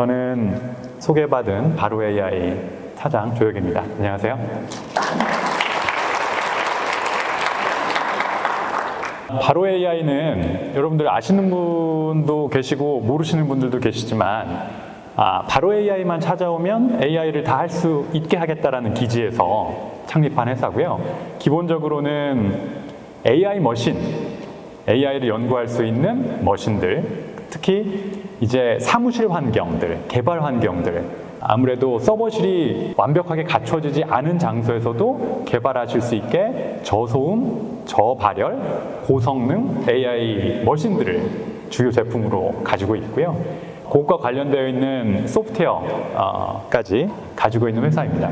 저는 소개받은 바로 AI 사장 조혁입니다. 안녕하세요. 바로 AI는 여러분들 아시는 분도 계시고 모르시는 분들도 계시지만 아, 바로 AI만 찾아오면 AI를 다 할 수 있게 하겠다라는 기지에서 창립한 회사고요. 기본적으로는 AI 머신, AI를 연구할 수 있는 머신들, 특히 이제 사무실 환경들, 개발 환경들, 아무래도 서버실이 완벽하게 갖춰지지 않은 장소에서도 개발하실 수 있게 저소음, 저발열, 고성능 AI 머신들을 주요 제품으로 가지고 있고요. 그것과 관련되어 있는 소프트웨어까지 가지고 있는 회사입니다.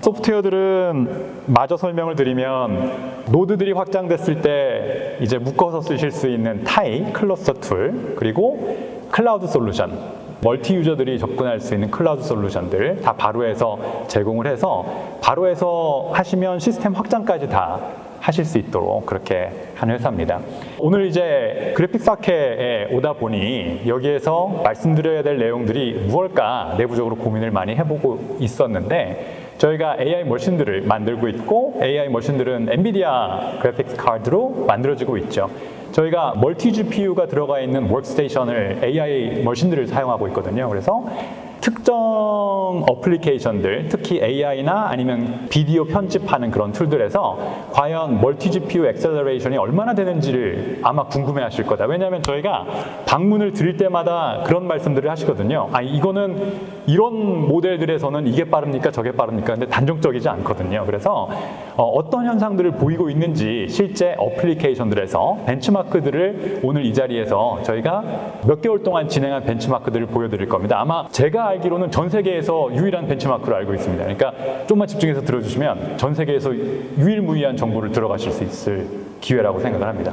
소프트웨어들은 마저 설명을 드리면 노드들이 확장됐을 때 이제 묶어서 쓰실 수 있는 타이, cluster tool, 그리고 cloud solution, multi user들이 접근할 수 있는 cloud solution들 다 바로에서 제공을 해서 바로에서 하시면 시스템 확장까지 다 하실 수 있도록 그렇게 한 회사입니다. 오늘 이제 그래픽스 학회에 오다 보니 여기에서 말씀드려야 될 내용들이 무엇일까 내부적으로 고민을 많이 해보고 있었는데 저희가 AI 머신들을 만들고 있고 AI 머신들은 엔비디아 그래픽 카드로 만들어지고 있죠. 저희가 multi GPU가 들어가 있는 워크스테이션을 AI 머신들을 사용하고 있거든요. 그래서 특정 application들, 특히 AI나 아니면 비디오 편집하는 그런 tool들에서 과연 멀티 GPU 엑셀러레이션이 얼마나 되는지를 아마 궁금해 하실 거다. 왜냐하면 저희가 방문을 드릴 때마다 그런 말씀들을 하시거든요. 아, 이거는 이런 모델들에서는 이게 빠릅니까? 저게 빠릅니까? 근데 단정적이지 않거든요. 그래서 어, 어떤 현상들을 보이고 있는지 실제 application들에서 benchmark들을 오늘 이 자리에서 저희가 몇 개월 동안 진행한 benchmark들을 보여드릴 겁니다. 아마 제가 알기로는 전 세계에서 유일한 benchmark로 알고 있습니다. 그러니까 좀만 집중해서 들어주시면 전 세계에서 유일무이한 정보를 들어가실 수 있을 기회라고 생각을 합니다.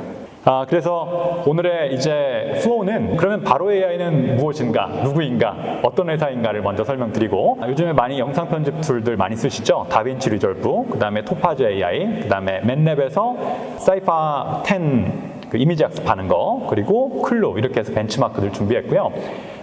아, 그래서 오늘의 이제 순서는 그러면 바로 AI는 무엇인가, 누구인가, 어떤 회사인가를 먼저 설명드리고 요즘에 많이 영상 편집 tool들 많이 쓰시죠? 다빈치 리졸브, 그 다음에 토파즈 AI, 그 다음에 MATLAB에서 CIFAR-10 그 이미지 학습하는 거, 그리고 클로 이렇게 해서 benchmark들 준비했고요.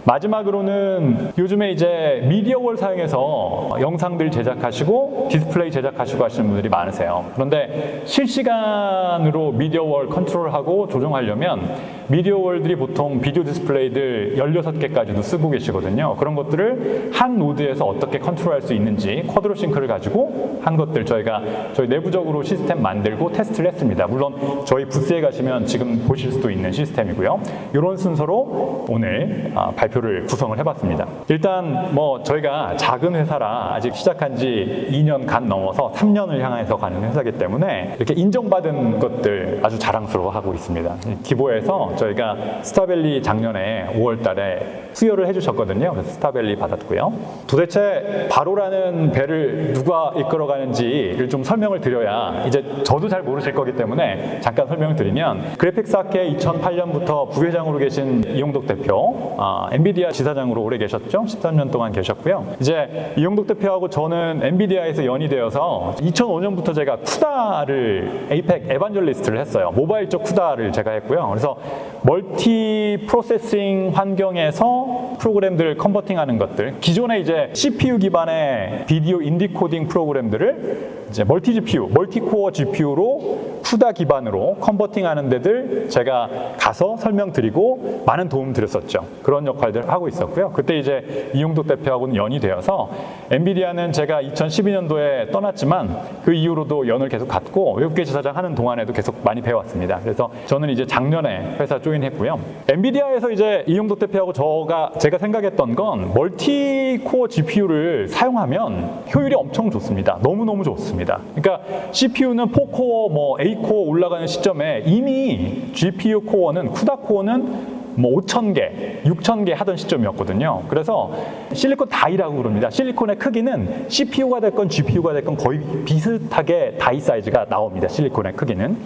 마지막으로는 요즘에 이제 media wall 사용해서 영상들 제작하시고 디스플레이 제작하시고 하시는 분들이 많으세요. 그런데 실시간으로 media wall 컨트롤하고 조정하려면 media wall들이 보통 비디오 디스플레이들 16개까지도 쓰고 계시거든요. 그런 것들을 한 노드에서 어떻게 컨트롤할 수 있는지 Quadro Sync를 가지고 한 것들 저희가 저희 내부적으로 시스템 만들고 테스트를 했습니다. 물론 저희 부스에 가시면 지금 보실 수도 있는 시스템이고요. 이런 순서로 오늘 아, 발표 발표를 구성을 해봤습니다. 일단 뭐 저희가 작은 회사라 아직 시작한 지 2년 간 넘어서 3년을 향해서 가는 회사기 때문에 이렇게 인정받은 것들 아주 자랑스러워하고 있습니다. 기보에서 저희가 스타밸리 작년에 5월 달에 수여를 해주셨거든요. 그래서 스타밸리 받았고요. 도대체 바로라는 배를 누가 이끌어가는지를 좀 설명을 드려야 이제 저도 잘 모르실 거기 때문에 잠깐 설명을 드리면 그래픽스학회 2008년부터 부회장으로 계신 이용덕 대표, 아, 엔비디아 지사장으로 오래 계셨죠? 13년 동안 계셨고요. 이제 이용덕 대표하고 저는 엔비디아에서 연이 되어서 2005년부터 제가 CUDA를 APAC evangelist를 했어요. 모바일 쪽 CUDA를 제가 했고요. 그래서 multi processing 환경에서 프로그램들 converting하는 것들 기존에 이제 CPU 기반의 비디오 en decoding 프로그램들을 이제 multi GPU, multi core GPU로 CUDA 기반으로 converting하는 데들 제가 가서 설명드리고 많은 도움 드렸었죠. 그런 역할들 하고 있었고요. 그때 이제 이용도 대표하고는 연이 되어서 엔비디아는 제가 2012년도에 떠났지만 그 이후로도 연을 계속 갖고 외국계 지사장 하는 동안에도 계속 많이 배웠습니다. 그래서 저는 이제 작년에 회사 조인했고요. 엔비디아에서 이제 이용도 대표하고 저가 제가 생각했던 건 멀티코어 GPU를 사용하면 효율이 엄청 좋습니다. 너무너무 좋습니다. 그러니까 CPU는 4 core, 뭐 8 core 올라가는 시점에 이미 GPU 코어는 쿠다 코어는 뭐 5천 개, 6천 개 하던 시점이었거든요. 그래서 실리콘 die라고 그럽니다. 실리콘의 크기는 CPU가 됐건 GPU가 됐건 거의 비슷하게 die 사이즈가 나옵니다. 실리콘의 크기는.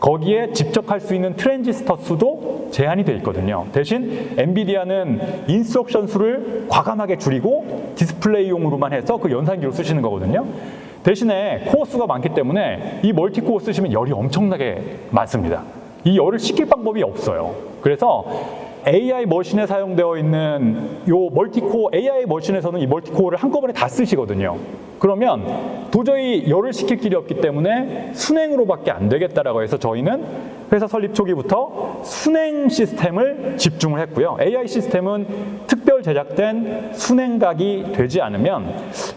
거기에 집적할 수 있는 트랜지스터 수도 제한이 되어 있거든요. 대신 엔비디아는 instruction 수를 과감하게 줄이고 디스플레이용으로만 해서 그 연산기로 쓰시는 거거든요. 대신에 코어 수가 많기 때문에 이 multi-core 쓰시면 열이 엄청나게 많습니다. 이 열을 식힐 방법이 없어요. 그래서 AI 머신에 사용되어 있는 요 멀티코어 AI 머신에서는 이 multi-core를 한꺼번에 다 쓰시거든요. 그러면 도저히 열을 식힐 길이 없기 때문에 수냉으로밖에 안 되겠다라고 해서 저희는 회사 설립 초기부터 수냉 시스템을 집중을 했고요. AI 시스템은 특별 제작된 수냉각이 되지 않으면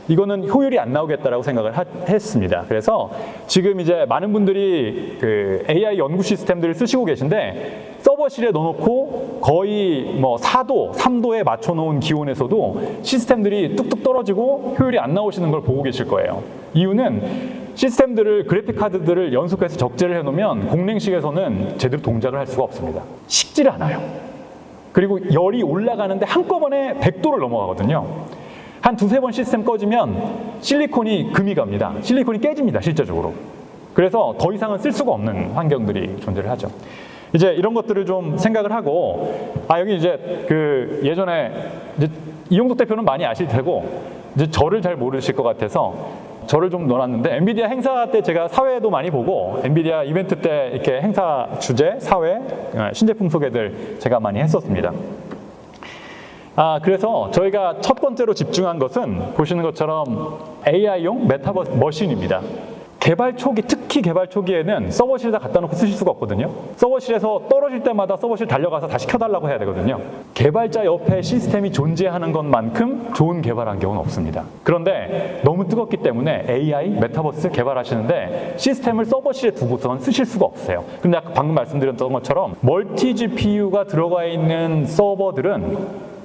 이거는 효율이 안 나오겠다라고 생각을 하- 했습니다. 그래서 지금 이제 많은 분들이 그 AI 연구 시스템들을 쓰시고 계신데 서버실에 넣어놓고 거의 뭐 4도, 3도에 맞춰놓은 기온에서도 시스템들이 뚝뚝 떨어지고 효율이 안 나오시는 걸 보고 계실 거예요. 이유는 시스템들을 그래픽 카드들을 연속해서 적재를 해놓으면 공랭식에서는 제대로 동작을 할 수가 없습니다. 식지를 않아요. 그리고 열이 올라가는데 한꺼번에 100도를 넘어가거든요. 한 두세 번 시스템 꺼지면 실리콘이 금이 갑니다. 실리콘이 깨집니다, 실제적으로. 그래서 더 이상은 쓸 수가 없는 환경들이 존재를 하죠. 이제 이런 것들을 좀 생각을 하고, 아, 여기 이제 그 예전에 이제 이용덕 대표는 많이 아실 테고, 이제 저를 잘 모르실 것 같아서 저를 좀 넣어놨는데, 엔비디아 행사 때 제가 사회도 많이 보고, 엔비디아 이벤트 때 이렇게 행사 주제, 사회, 어, 신제품 소개들 제가 많이 했었습니다. 아, 그래서 저희가 첫 번째로 집중한 것은 보시는 것처럼 AI용 메타버스 machine입니다. 개발 초기, 특히 개발 초기에는 서버실에다 갖다 놓고 쓰실 수가 없거든요. 서버실에서 떨어질 때마다 서버실 달려가서 다시 켜달라고 해야 되거든요. 개발자 옆에 시스템이 존재하는 것만큼 좋은 개발 환경은 없습니다. 그런데 너무 뜨겁기 때문에 AI, 메타버스 개발하시는데 시스템을 서버실에 두고선 쓰실 수가 없어요. 근데 아까 방금 말씀드렸던 것처럼 multi GPU가 들어가 있는 서버들은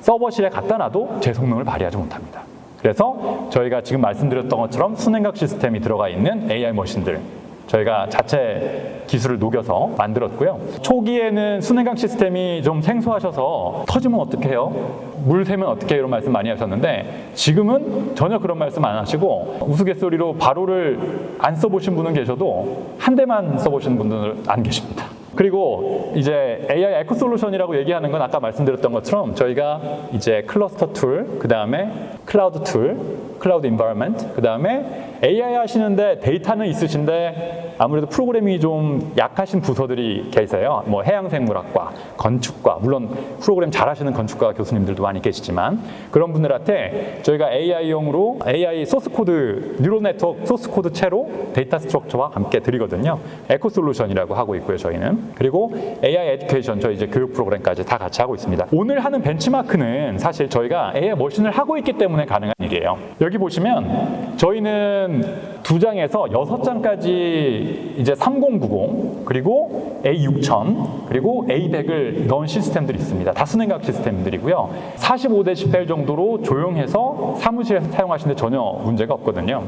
서버실에 갖다 놔도 제 성능을 발휘하지 못합니다. 그래서 저희가 지금 말씀드렸던 것처럼 순행각 시스템이 들어가 있는 AI 머신들 저희가 자체 기술을 녹여서 만들었고요. 초기에는 순행각 시스템이 좀 생소하셔서 터지면 어떡해요? 물 새면 어떡해요? 이런 말씀 많이 하셨는데 지금은 전혀 그런 말씀 안 하시고 우스갯소리로 바로를 안 써보신 분은 계셔도 한 대만 써보신 분들은 안 계십니다. 그리고 이제 AI eco 솔루션이라고 얘기하는 건 아까 말씀드렸던 것처럼 저희가 이제 cluster tool, 그 다음에 cloud tool, cloud environment, 그 다음에 AI 하시는데 데이터는 있으신데 아무래도 프로그래밍이 좀 약하신 부서들이 계세요. 뭐 해양생물학과, 건축과, 물론 프로그램 잘하시는 건축과 교수님들도 많이 계시지만 그런 분들한테 저희가 AI용으로 AI 소스 코드, neural network 소스 코드 채로 data structure와 함께 드리거든요. 에코 솔루션이라고 하고 있고요, 저희는. 그리고 AI 에듀케이션, 저희 이제 교육 프로그램까지 다 같이 하고 있습니다. 오늘 하는 벤치마크는 사실 저희가 AI 머신을 하고 있기 때문에 가능한 일이에요. 여기 보시면 저희는 두 장에서 여섯 장까지 이제 3090 그리고 A6000 그리고 A100을 넣은 시스템들이 있습니다. 다수냉각 시스템들이고요. 45대 18 정도로 조용해서 사무실에서 사용하시는데 전혀 문제가 없거든요.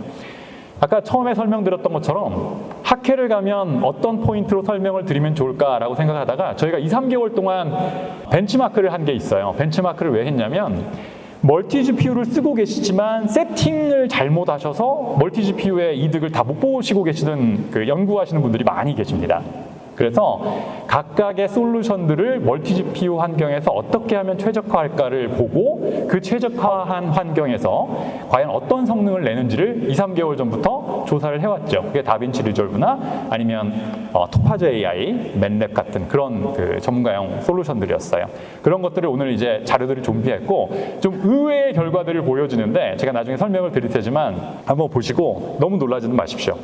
아까 처음에 설명드렸던 것처럼 학회를 가면 어떤 포인트로 설명을 드리면 좋을까라고 생각하다가 저희가 2, 3개월 동안 벤치마크를 한 게 있어요. 벤치마크를 왜 했냐면 multi GPU를 쓰고 계시지만 세팅을 잘못하셔서 multi GPU의 이득을 다 못 보시고 계시는 그 연구하시는 분들이 많이 계십니다. 그래서 각각의 솔루션들을 multi GPU 환경에서 어떻게 하면 최적화할까를 보고 그 최적화한 환경에서 과연 어떤 성능을 내는지를 2, 3개월 전부터 조사를 해왔죠. 그게 다빈치 리졸브나 아니면 어, 토파즈 AI, 맨랩 같은 그런 그 전문가용 솔루션들이었어요. 그런 것들을 오늘 이제 자료들을 준비했고 좀 의외의 결과들을 보여주는데 제가 나중에 설명을 드릴 테지만 한번 보시고 너무 놀라지는 마십시오.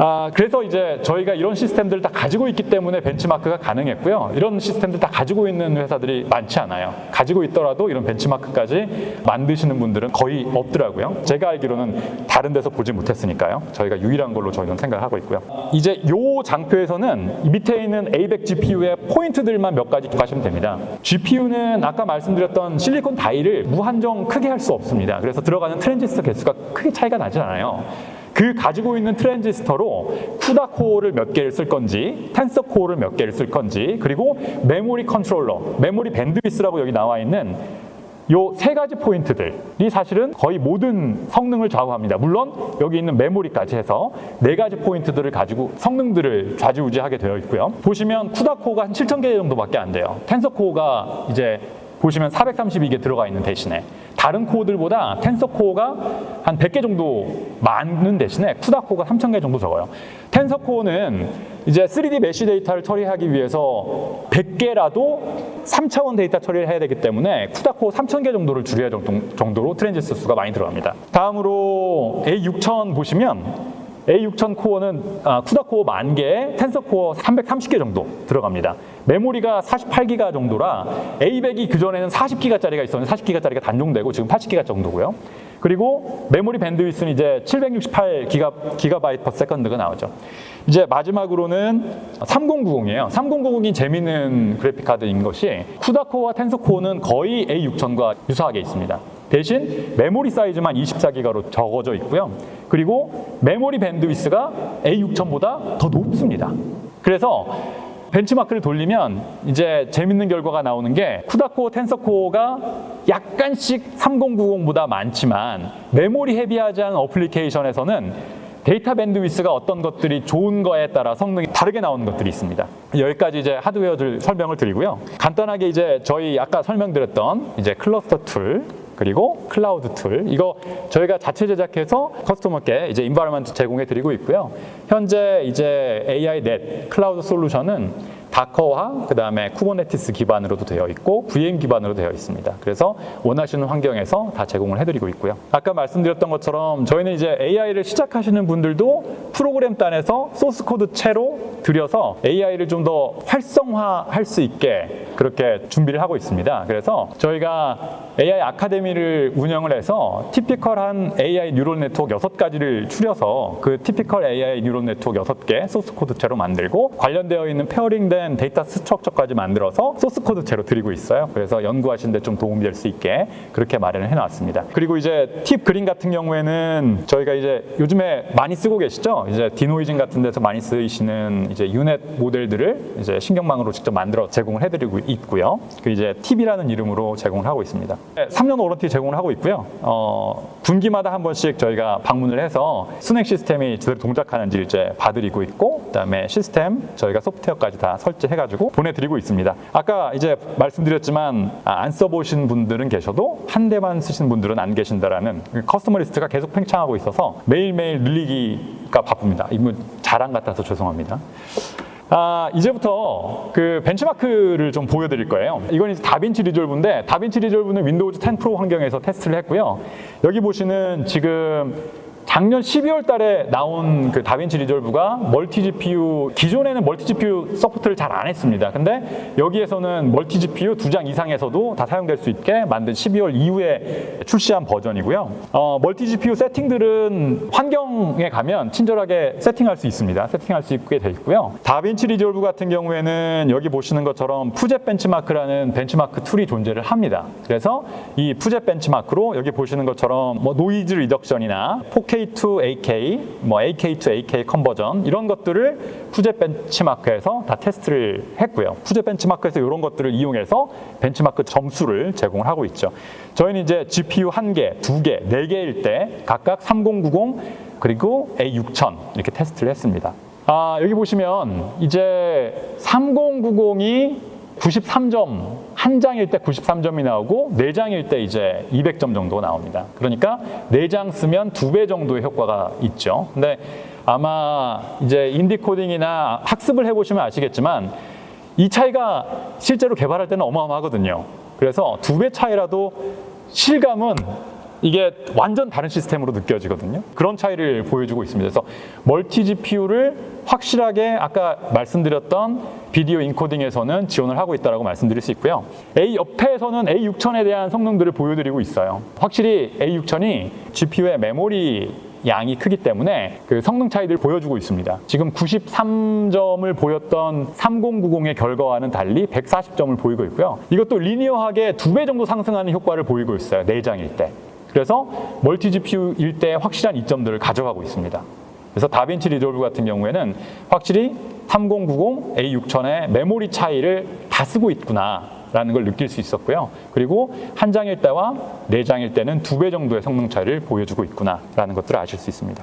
아, 그래서 이제 저희가 이런 시스템들을 다 가지고 있기 때문에 벤치마크가 가능했고요. 이런 시스템들 다 가지고 있는 회사들이 많지 않아요. 가지고 있더라도 이런 벤치마크까지 만드시는 분들은 거의 없더라고요. 제가 알기로는 다른 데서 보지 못했으니까요. 저희가 유일한 걸로 저희는 생각을 하고 있고요. 이제 요 장표에서는 이 밑에 있는 A100 GPU의 포인트들만 몇 가지 가시면 됩니다. GPU는 아까 말씀드렸던 실리콘 die를 무한정 크게 할 수 없습니다. 그래서 들어가는 트랜지스터 개수가 크게 차이가 나지 않아요. 그 가지고 있는 트랜지스터로 CUDA 코어를 몇 개를 쓸 건지, 텐서 코어를 몇 개를 쓸 건지, 그리고 메모리 컨트롤러, memory bandwidth라고 여기 나와 있는 요 세 가지 포인트들이 사실은 거의 모든 성능을 좌우합니다. 물론 여기 있는 메모리까지 해서 네 가지 포인트들을 가지고 성능들을 좌지우지하게 되어 있고요. 보시면 CUDA 코어가 한 7,000개 정도밖에 안 돼요. 텐서 코어가 이제 보시면 432개 들어가 있는 대신에 다른 코어들보다 텐서 코어가 한 100개 정도 많은 대신에 CUDA 코어가 3000개 정도 적어요. 텐서 코어는 이제 3D mesh 데이터를 처리하기 위해서 100개라도 3차원 데이터 처리를 해야 되기 때문에 CUDA 코어 3000개 정도를 줄여야 정도- 정도로 트랜지스터 수가 많이 들어갑니다. 다음으로 A6000 보시면 A6000 코어는 아, CUDA 코어 만 개에 텐서 코어 330개 정도 들어갑니다. 메모리가 48기가 정도라 A100이 그전에는 40기가짜리가 있었는데 40기가짜리가 단종되고 지금 80기가 정도고요. 그리고 memory bandwidth는 이제 768기가 gigabyte per second가 나오죠. 이제 마지막으로는 3090이에요. 3090이 재미있는 그래픽 카드인 것이 CUDA 코어와 텐서 코어는 거의 A6000과 유사하게 있습니다. 대신 메모리 사이즈만 24기가로 적어져 있고요. 그리고 memory bandwidth가 A6000보다 더 높습니다. 그래서 벤치마크를 돌리면 이제 재밌는 결과가 나오는 게 CUDA 코어 텐서 코어가 약간씩 3090보다 많지만 memory heavy하지 않은 application에서는 data bandwidth가 어떤 것들이 좋은 거에 따라 성능이 다르게 나오는 것들이 있습니다. 여기까지 이제 하드웨어들 설명을 드리고요. 간단하게 이제 저희 아까 설명드렸던 이제 cluster tool 그리고 cloud tool 이거 저희가 자체 제작해서 customer께 이제 environment 제공해 드리고 있고요. 현재 이제 AI net cloud 솔루션은 Docker와 그 다음에 Kubernetes 기반으로도 되어 있고 VM 기반으로 되어 있습니다. 그래서 원하시는 환경에서 다 제공을 해드리고 있고요. 아까 말씀드렸던 것처럼 저희는 이제 AI를 시작하시는 분들도 프로그램 단에서 소스 코드 채로 드려서 AI를 좀 더 활성화할 수 있게 그렇게 준비를 하고 있습니다. 그래서 저희가 AI 아카데미를 운영을 해서 티피컬한 AI 뉴럴 네트워크 여섯 가지를 추려서 그 typical AI neural network 여섯 개 소스 코드 채로 만들고 관련되어 있는 pairing된 data structure까지 만들어서 소스 코드 채로 드리고 있어요. 그래서 연구하시는 데 좀 도움이 될 수 있게 그렇게 마련을 해놨습니다. 그리고 이제 팁 그린 같은 경우에는 저희가 이제 요즘에 많이 쓰고 계시죠. 이제 denoising 같은 데서 많이 쓰이시는 이제 U-Net 모델들을 이제 신경망으로 직접 만들어 제공을 해드리고 있고요. 그 이제 팁이라는 이름으로 제공을 하고 있습니다. 3년 warranty 제공을 하고 있고요. 어, 분기마다 한 번씩 저희가 방문을 해서 수냉 시스템이 제대로 동작하는지 이제 봐드리고 있고, 그다음에 시스템 저희가 소프트웨어까지 다 설치해가지고 보내드리고 있습니다. 아까 이제 말씀드렸지만 아, 안 써보신 분들은 계셔도 한 대만 쓰시는 분들은 안 계신다라는 그 customer 리스트가 계속 팽창하고 있어서 매일매일 늘리기가 바쁩니다. 이건 자랑 같아서 죄송합니다. 아, 이제부터 그 벤치마크를 좀 보여드릴 거예요. 이건 이제 DaVinci Resolve인데 DaVinci Resolve는 Windows 10 프로 환경에서 테스트를 했고요. 여기 보시는 지금 작년 12월 달에 나온 그 DaVinci Resolve가 multi GPU 기존에는 멀티 GPU 서포트를 잘 안 했습니다. 근데 여기에서는 multi GPU 두 장 이상에서도 다 사용될 수 있게 만든 12월 이후에 출시한 버전이고요. 어, multi GPU 세팅들은 환경에 가면 친절하게 세팅할 수 있습니다. 세팅할 수 있게 돼 있고요. DaVinci Resolve 같은 경우에는 여기 보시는 것처럼 푸젯 벤치마크라는 벤치마크 tool이 존재를 합니다. 그래서 이 푸젯 벤치마크로 여기 보시는 것처럼 뭐 noise reduction이나 4K to 8K, 뭐 8K to 8K conversion 이런 것들을 푸젯 벤치마크에서 다 테스트를 했고요. 푸젯 벤치마크에서 이런 것들을 이용해서 벤치마크 점수를 제공을 하고 있죠. 저희는 이제 GPU 한 개, 두 개, 네 개일 때 각각 3090 그리고 A6000 이렇게 테스트를 했습니다. 아, 여기 보시면 이제 3090이 93점 한 장일 때 93점이 나오고 네 장일 때 이제 200점 정도 나옵니다. 그러니까 네 장 쓰면 두 배 정도의 효과가 있죠. 근데 아마 이제 인디 코딩이나 학습을 해보시면 아시겠지만 이 차이가 실제로 개발할 때는 어마어마하거든요. 그래서 두 배 차이라도 실감은 이게 완전 다른 시스템으로 느껴지거든요. 그런 차이를 보여주고 있습니다. 그래서 멀티 GPU를 확실하게 아까 말씀드렸던 비디오 인코딩에서는 지원을 하고 있다고 말씀드릴 수 있고요. A 옆에서는 A6000에 대한 성능들을 보여드리고 있어요. 확실히 A6000이 GPU의 메모리 양이 크기 때문에 그 성능 차이들을 보여주고 있습니다. 지금 93점을 보였던 3090의 결과와는 달리 140점을 보이고 있고요. 이것도 리니어하게 두 배 정도 상승하는 효과를 보이고 있어요. 네 장일 때. 그래서 multi GPU일 때 확실한 이점들을 가져가고 있습니다. 그래서 DaVinci Resolve 같은 경우에는 확실히 3090, A6000의 메모리 차이를 다 쓰고 있구나 라는 걸 느낄 수 있었고요. 그리고 한 장일 때와 네 장일 때는 두 배 정도의 성능 차이를 보여주고 있구나 라는 것들을 아실 수 있습니다.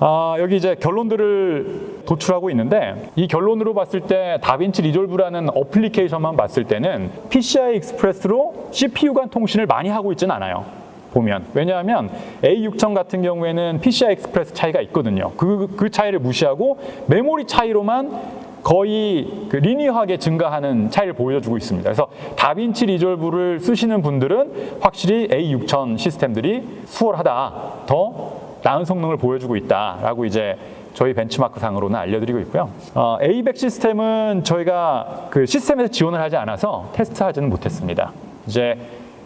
아, 여기 이제 결론들을 도출하고 있는데 이 결론으로 봤을 때 DaVinci Resolve라는 application만 봤을 때는 PCI Express로 CPU 간 통신을 많이 하고 있지는 않아요. 보면 왜냐하면 A6000 같은 경우에는 PCI Express 차이가 있거든요. 그, 그 차이를 무시하고 메모리 차이로만 거의 그 linear하게 증가하는 차이를 보여주고 있습니다. 그래서 DaVinci Resolve를 쓰시는 분들은 확실히 A6000 시스템들이 수월하다, 더 나은 성능을 보여주고 있다라고 이제 저희 벤치마크 상으로는 알려드리고 있고요. 어, A100 시스템은 저희가 그 시스템에서 지원을 하지 않아서 테스트하지는 못했습니다. 이제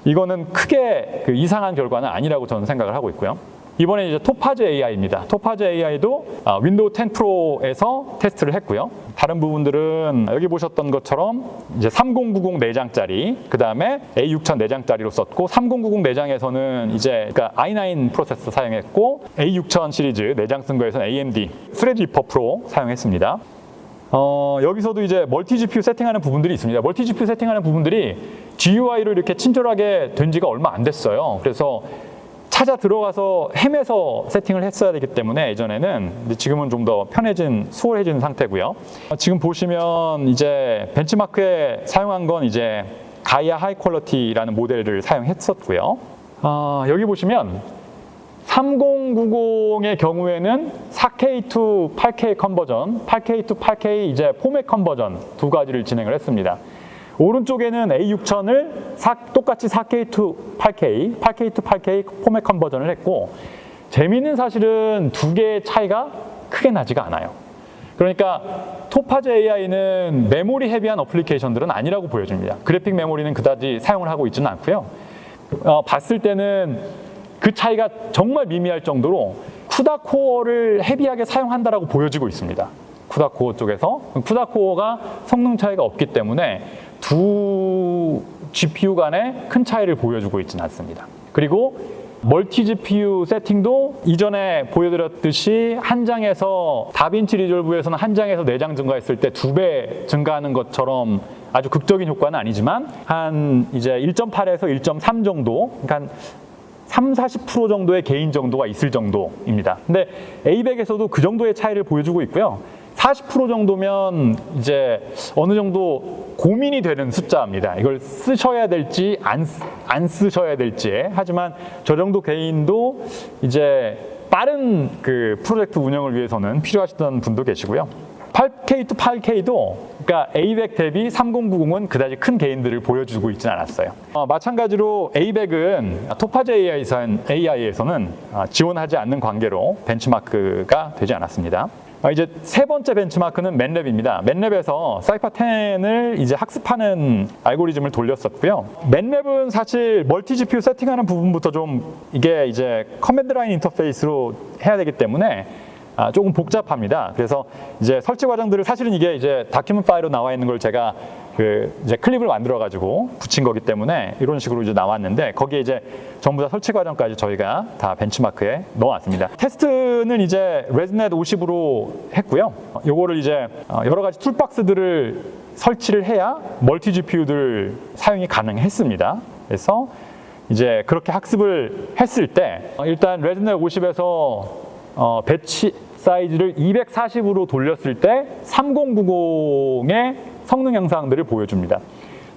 이거는 크게 그 이상한 결과는 아니라고 저는 생각을 하고 있고요. 이번에 이제 Topaz AI입니다. Topaz AI도 아, Windows 10 Pro에서 테스트를 했고요. 다른 부분들은 여기 보셨던 것처럼 이제 3090 4장짜리, 그 다음에 A6000 4장짜리로 썼고 3090 4장에서는 이제 그러니까 i9 프로세서 사용했고 A6000 시리즈 4장 쓴 거에서는 AMD Threadripper Pro 사용했습니다. 어, 여기서도 이제 multi GPU 세팅하는 부분들이 있습니다. multi GPU 세팅하는 부분들이 GUI로 이렇게 친절하게 된 지가 얼마 안 됐어요. 그래서 찾아 들어가서 헤매서 세팅을 했어야 되기 때문에 예전에는 지금은 좀 더 편해진 수월해진 상태고요. 어, 지금 보시면 이제 벤치마크에 사용한 건 이제 Gaia High Quality라는 모델을 사용했었고요. 어, 여기 보시면 3090의 경우에는 4K to 8K conversion, 8K to 8K 이제 포맷 conversion 두 가지를 진행을 했습니다. 오른쪽에는 A6000을 똑같이 4K to 8K, 8K to 8K 포맷 컨버전을 했고 재미있는 사실은 두 개의 차이가 크게 나지가 않아요. 그러니까 토파즈 AI는 메모리 헤비한 어플리케이션들은 아니라고 보여집니다. 그래픽 메모리는 그다지 사용을 하고 있지는 않고요. 어, 봤을 때는 그 차이가 정말 미미할 정도로 쿠다 코어를 헤비하게 사용한다라고 보여지고 있습니다. 쿠다 코어 쪽에서 쿠다 코어가 성능 차이가 없기 때문에 두 GPU 간의 큰 차이를 보여주고 있지는 않습니다. 그리고 멀티 GPU 세팅도 이전에 보여드렸듯이 한 장에서 다빈치 리졸브에서는 한 장에서 네 장 증가했을 때 두 배 증가하는 것처럼 아주 극적인 효과는 아니지만 한 이제 1.8에서 1.3 정도, 그러니까 한 3, 40% 정도의 개인 정도가 있을 정도입니다. 근데 A100에서도 그 정도의 차이를 보여주고 있고요. 40% 정도면 이제 어느 정도 고민이 되는 숫자입니다. 이걸 쓰셔야 될지 안, 쓰- 안 쓰셔야 될지. 하지만 저 정도 개인도 이제 빠른 그 프로젝트 운영을 위해서는 필요하시던 분도 계시고요. 8K to 8K도 그러니까 A100 대비 3090은 그다지 큰 개인들을 보여주고 있지는 않았어요. 어, 마찬가지로 A100은 토파즈 AI에서는, AI에서는 어, 지원하지 않는 관계로 벤치마크가 되지 않았습니다. 어, 이제 세 번째 벤치마크는 MATLAB입니다. MATLAB에서 CIFAR 10을 이제 학습하는 알고리즘을 돌렸었고요. MATLAB은 사실 multi GPU 세팅하는 부분부터 좀 이게 이제 command line interface로 해야 되기 때문에 아, 조금 복잡합니다. 그래서 이제 설치 과정들을 사실은 이게 이제 document 파일로 나와 있는 걸 제가 그 이제 클립을 만들어 가지고 붙인 거기 때문에 이런 식으로 이제 나왔는데 거기에 이제 전부 다 설치 과정까지 저희가 다 벤치마크에 넣어놨습니다. 테스트는 이제 ResNet 50으로 했고요. 요거를 이제 어, 여러 가지 toolbox들을 설치를 해야 multi GPU들 사용이 가능했습니다. 그래서 이제 그렇게 학습을 했을 때 어, 일단 ResNet 50에서 어, batch size를 240으로 돌렸을 때 3090의 성능 향상들을 보여줍니다.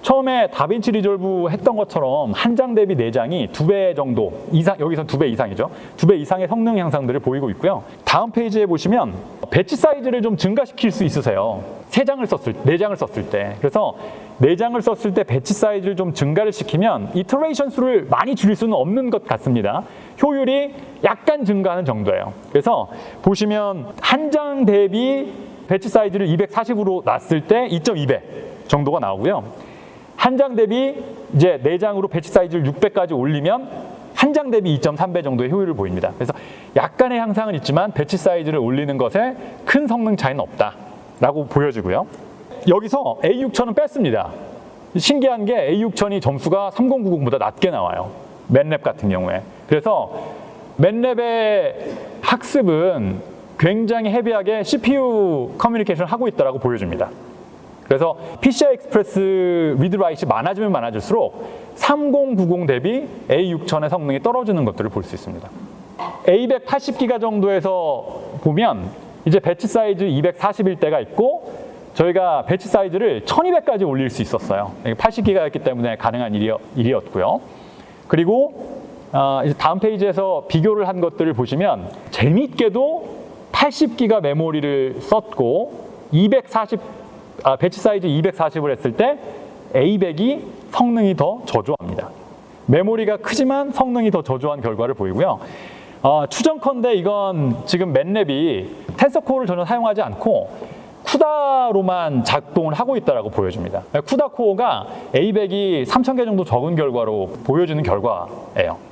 처음에 DaVinci Resolve 했던 것처럼 한 장 대비 네 장이 두 배 정도 이상 여기서 두 배 이상이죠. 두 배 이상의 성능 향상들을 보이고 있고요. 다음 페이지에 보시면 batch size를 좀 증가시킬 수 있으세요. 세 장을 썼을 네 장을 썼을 때 그래서 네 장을 썼을 때 batch size를 좀 증가를 시키면 iteration 수를 많이 줄일 수는 없는 것 같습니다. 효율이 약간 증가하는 정도예요. 그래서 보시면 한 장 대비 batch size를 240으로 놨을 때 2.2배 정도가 나오고요. 한 장 대비 이제 네 장으로 batch size를 600까지 올리면 한 장 대비 2.3배 정도의 효율을 보입니다. 그래서 약간의 향상은 있지만 batch size를 올리는 것에 큰 성능 차이는 없다라고 보여지고요. 여기서 A6000은 뺐습니다. 신기한 게 A6000이 점수가 3090보다 낮게 나와요. MATLAB 같은 경우에. 그래서 MATLAB의 학습은 굉장히 heavy하게 CPU 커뮤니케이션을 하고 있다고 보여줍니다. 그래서 PCI 익스프레스 리드라이트이 많아지면 많아질수록 3090 대비 A6000의 성능이 떨어지는 것들을 볼 수 있습니다. A100 80기가 정도에서 보면 이제 batch size 240일 때가 있고 저희가 batch size를 1200까지 올릴 수 있었어요. 80기가였기 때문에 가능한 일이었, 일이었고요. 그리고 어, 다음 페이지에서 비교를 한 것들을 보시면 재미있게도 80기가 메모리를 썼고 240 아, batch size 240을 했을 때 A100이 성능이 더 저조합니다. 메모리가 크지만 성능이 더 저조한 결과를 보이고요. 어, 추정컨대 이건 지금 MATLAB이 tensor core를 전혀 사용하지 않고 CUDA로만 작동을 하고 있다고 보여줍니다. CUDA core가 A100이 3,000개 정도 적은 결과로 보여주는 결과예요.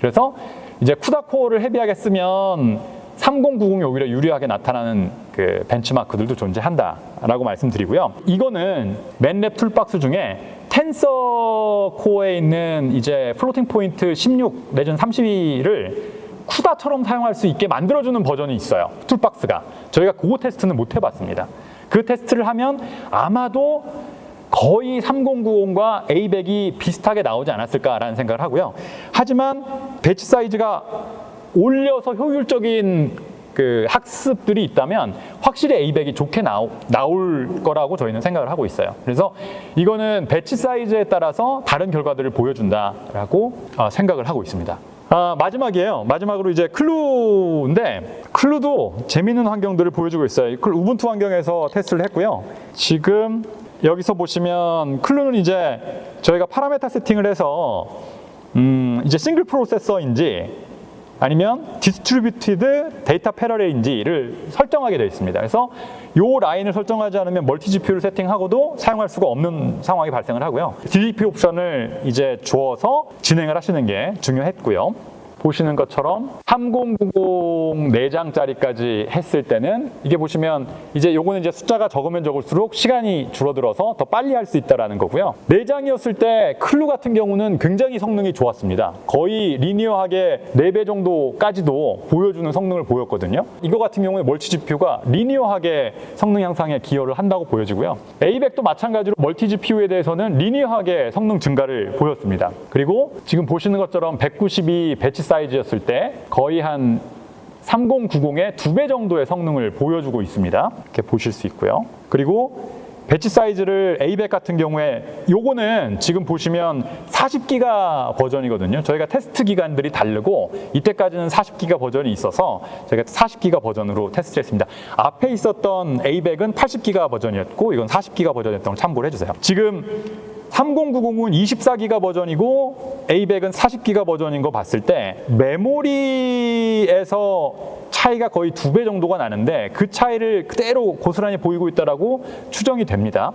그래서 이제 CUDA core를 heavy하게 쓰면 3090이 오히려 유리하게 나타나는 그 benchmark들도 존재한다라고 말씀드리고요. 이거는 MATLAB toolbox 중에 tensor core에 있는 이제 floating point 16 내지는 32를 CUDA처럼 사용할 수 있게 만들어주는 버전이 있어요. toolbox가. 저희가 그거 테스트는 못 해봤습니다. 그 테스트를 하면 아마도 거의 3090과 A100이 비슷하게 나오지 않았을까라는 생각을 하고요. 하지만 batch size가 올려서 효율적인 그 학습들이 있다면 확실히 A100이 좋게 나오, 나올 거라고 저희는 생각을 하고 있어요. 그래서 이거는 batch size에 따라서 다른 결과들을 보여준다라고 어, 생각을 하고 있습니다. 아, 마지막이에요. 마지막으로 이제 KLUE인데 KLUE도 재미있는 환경들을 보여주고 있어요. 클 Ubuntu 환경에서 테스트를 했고요. 지금 여기서 보시면 KLUE는 이제 저희가 parameter 세팅을 해서 음, 이제 single processor인지 아니면 distributed data parallel인지를 설정하게 되어 있습니다. 그래서 이 라인을 설정하지 않으면 multi GPU를 세팅하고도 사용할 수가 없는 상황이 발생을 하고요. DDP 옵션을 이제 주어서 진행을 하시는 게 중요했고요. 보시는 것처럼 3090 4장짜리까지 했을 때는 이게 보시면 이제 요거는 이제 숫자가 적으면 적을수록 시간이 줄어들어서 더 빨리 할 수 있다라는 거고요. 4장이었을 때 KLUE 같은 경우는 굉장히 성능이 좋았습니다. 거의 linear하게 4배 정도까지도 보여주는 성능을 보였거든요. 이거 같은 경우에 멀티 GPU가 리니어하게 성능 향상에 기여를 한다고 보여지고요. A100도 마찬가지로 multi GPU에 대해서는 linear하게 성능 증가를 보였습니다. 그리고 지금 보시는 것처럼 192 batch size였을 때 거의 한 3090의 두 배 정도의 성능을 보여주고 있습니다. 이렇게 보실 수 있고요. 그리고 batch size를 A100 같은 경우에 요거는 지금 보시면 40기가 버전이거든요. 저희가 테스트 기간들이 다르고 이때까지는 40기가 버전이 있어서 저희가 40기가 버전으로 테스트를 했습니다. 앞에 있었던 A100은 80기가 버전이었고 이건 40기가 버전이었던 걸 참고를 해주세요. 지금 3090은 24기가 버전이고 A100은 40기가 버전인 거 봤을 때 메모리에서 차이가 거의 두 배 정도가 나는데 그 차이를 그대로 고스란히 보이고 있다라고 추정이 됩니다.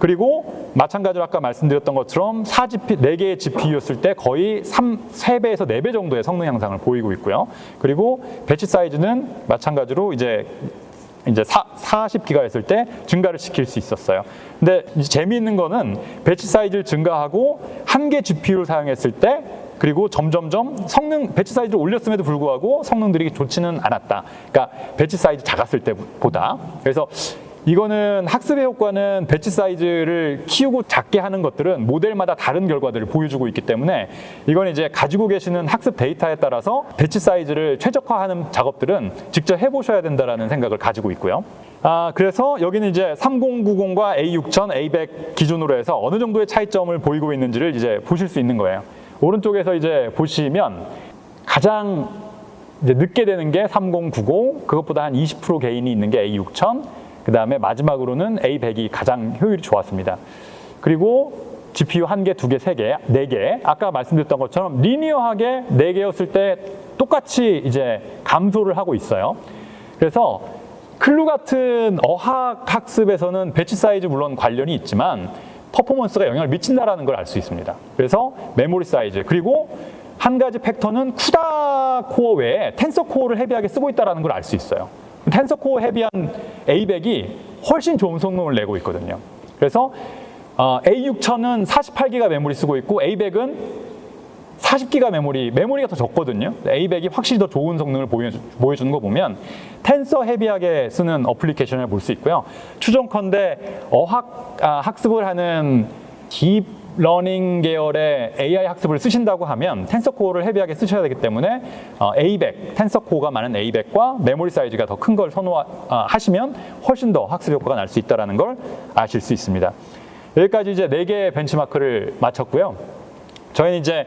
그리고 마찬가지로 아까 말씀드렸던 것처럼 4GP, 4개의 GPU였을 때 거의 3, 3배에서 4배 정도의 성능 향상을 보이고 있고요. 그리고 batch size는 마찬가지로 이제 이제 40기가 했을 때 증가를 시킬 수 있었어요. 근데 재미있는 거는 batch size를 증가하고 한 개 GPU를 사용했을 때 그리고 점점점 성능 batch size를 올렸음에도 불구하고 성능들이 좋지는 않았다. 그러니까 batch size 작았을 때보다. 그래서 이거는 학습의 효과는 batch size를 키우고 작게 하는 것들은 모델마다 다른 결과들을 보여주고 있기 때문에 이건 이제 가지고 계시는 학습 데이터에 따라서 배치 사이즈를 최적화하는 작업들은 직접 해보셔야 된다는 생각을 가지고 있고요. 아, 그래서 여기는 이제 3090과 A6000, A100 기준으로 해서 어느 정도의 차이점을 보이고 있는지를 이제 보실 수 있는 거예요. 오른쪽에서 이제 보시면 가장 이제 늦게 되는 게 3090, 그것보다 한 20% 개인이 있는 게 A6000, 그 다음에 마지막으로는 A100이 가장 효율이 좋았습니다. 그리고 GPU 한 개, 두 개, 세 개, 네 개. 아까 말씀드렸던 것처럼 linear하게 네 개였을 때 똑같이 이제 감소를 하고 있어요. 그래서 KLUE 같은 어학 학습에서는 batch size 물론 관련이 있지만 퍼포먼스가 영향을 미친다라는 걸 알 수 있습니다. 그래서 메모리 사이즈 그리고 한 가지 factor는 CUDA core 외에 tensor core를 heavy하게 쓰고 있다는 걸 알 수 있어요. tensor core heavy한 A100이 훨씬 좋은 성능을 내고 있거든요. 그래서 어, A6000은 48기가 메모리 쓰고 있고 A100은 40기가 메모리, 메모리가 더 적거든요. A100이 확실히 더 좋은 성능을 보여주는 거 보면 tensor heavy하게 쓰는 application을 볼 수 있고요. 추정컨대 어학 아, 학습을 하는 deep learning 계열의 AI 학습을 쓰신다고 하면 tensor core를 heavy하게 쓰셔야 되기 때문에 어, A100, 텐서코어가 많은 A100과 메모리 사이즈가 더 큰 걸 선호하시면 훨씬 더 학습 효과가 날 수 있다는 걸 아실 수 있습니다. 여기까지 이제 4개의 benchmark를 마쳤고요. 저희는 이제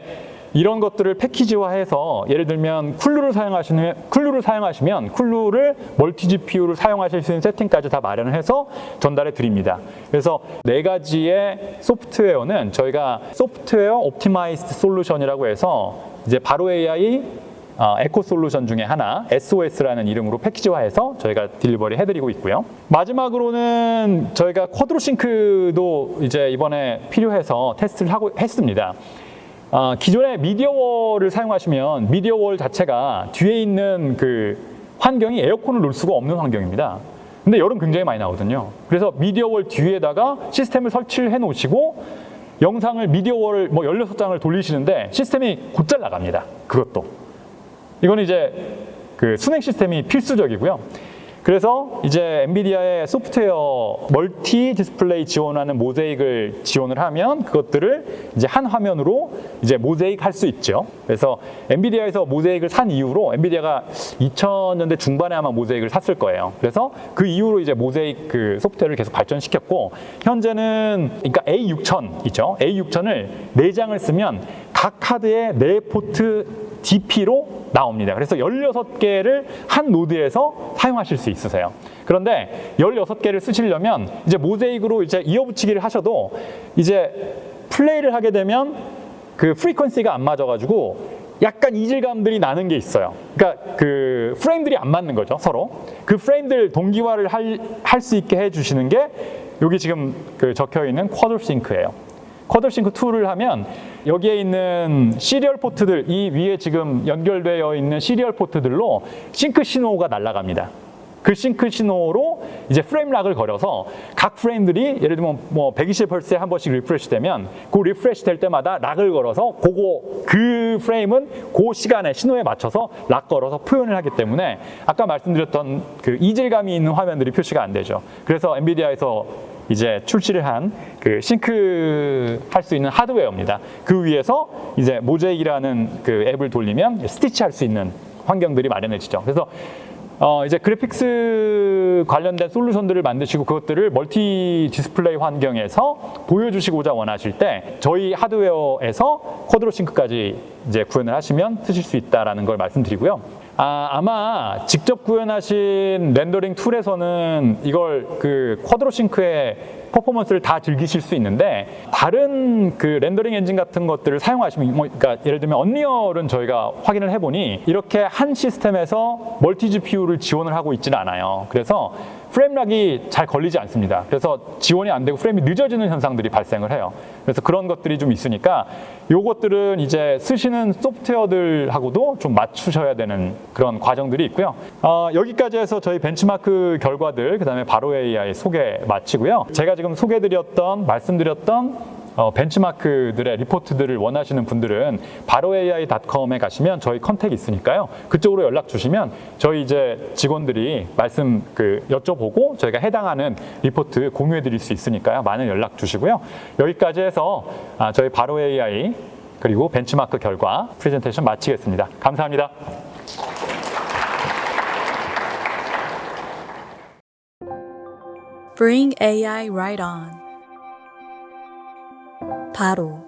이런 것들을 패키지화해서 예를 들면 쿨루를 사용하시면 쿨루를 사용하시면 쿨루를 멀티 GPU를 사용하실 수 있는 세팅까지 다 마련을 해서 전달해 드립니다. 그래서 네 가지의 소프트웨어는 저희가 software optimized solution이라고 해서 이제 바로 AI 어, eco solution 중에 하나 SOS라는 이름으로 패키지화해서 저희가 delivery 해드리고 있고요. 마지막으로는 저희가 Quadro Sync도 이제 이번에 필요해서 테스트를 하고 했습니다. 어, 기존의 media wall을 사용하시면 media wall 자체가 뒤에 있는 그 환경이 에어컨을 놓을 수가 없는 환경입니다. 근데 열은 굉장히 많이 나오거든요. 그래서 media wall 뒤에다가 시스템을 설치를 해 놓으시고 영상을 media wall 뭐 16장을 돌리시는데 시스템이 곧잘 나갑니다. 그것도. 이건 이제 그 수냉 시스템이 필수적이고요. 그래서 이제 NVIDIA의 소프트웨어 multi display 지원하는 Mosaic을 지원을 하면 그것들을 이제 한 화면으로 이제 모자익 할수 있죠. 그래서 NVIDIA에서 Mosaic을 산 이후로 NVIDIA가 2000년대 중반에 아마 Mosaic을 샀을 거예요. 그래서 그 이후로 이제 모자익 그 소프트웨어를 계속 발전시켰고 현재는 그러니까 A6000이죠. A6000을 4장을 쓰면 각 카드에 4포트 DP로 나옵니다. 그래서 16개를 한 노드에서 사용하실 수 있으세요. 그런데 16개를 쓰시려면 이제 Mosaic으로 이제 이어붙이기를 하셔도 이제 플레이를 하게 되면 그 frequency가 안 맞아가지고 약간 이질감들이 나는 게 있어요. 그러니까 그 프레임들이 안 맞는 거죠, 서로. 그 프레임들 동기화를 할 수 있게 해주시는 게 여기 지금 그 적혀 있는 Quadro Sync예요. Quadro Sync 2를 하면 여기에 있는 serial port들 이 위에 지금 연결되어 있는 serial port들로 sync 신호가 날아갑니다. 그 싱크 신호로 이제 frame lock을 걸어서 각 프레임들이 예를 들면 뭐 120Hz에 한 번씩 refresh 되면 그 refresh 될 때마다 lock을 걸어서 그거 그 프레임은 그 시간에 신호에 맞춰서 lock 걸어서 표현을 하기 때문에 아까 말씀드렸던 그 이질감이 있는 화면들이 표시가 안 되죠. 그래서 엔비디아에서 이제 출시를 한 그 싱크 할 수 있는 하드웨어입니다. 그 위에서 이제 Mosaic이라는 그 앱을 돌리면 스티치 할 수 있는 환경들이 마련해지죠. 그래서 어 이제 그래픽스 관련된 솔루션들을 만드시고 그것들을 multi display 환경에서 보여주시고자 원하실 때 저희 하드웨어에서 Quadro Sync까지 이제 구현을 하시면 쓰실 수 있다라는 걸 말씀드리고요. 아, 아마 직접 구현하신 rendering tool에서는 이걸 그 Quadro Sync의 퍼포먼스를 다 즐기실 수 있는데 다른 그 rendering 엔진 같은 것들을 사용하시면 뭐 그러니까 예를 들면 Unreal은 저희가 확인을 해보니 이렇게 한 시스템에서 multi GPU를 지원을 하고 있지는 않아요. 그래서 frame lock이 잘 걸리지 않습니다. 그래서 지원이 안 되고 프레임이 늦어지는 현상들이 발생을 해요. 그래서 그런 것들이 좀 있으니까 요것들은 이제 쓰시는 소프트웨어들하고도 좀 맞추셔야 되는 그런 과정들이 있고요. 어, 여기까지 해서 저희 벤치마크 결과들, 그 다음에 바로 AI 소개 마치고요. 제가 지금 소개드렸던, 말씀드렸던 어, 벤치마크들의 리포트들을 원하시는 분들은 바로ai.com에 가시면 저희 컨택이 있으니까요. 그쪽으로 연락 주시면 저희 이제 직원들이 말씀 그 여쭤보고 저희가 해당하는 리포트 공유해 드릴 수 있으니까요. 많은 연락 주시고요. 여기까지 해서 아, 저희 바로ai 그리고 벤치마크 결과 프레젠테이션 마치겠습니다. 감사합니다. Bring AI right on. 바로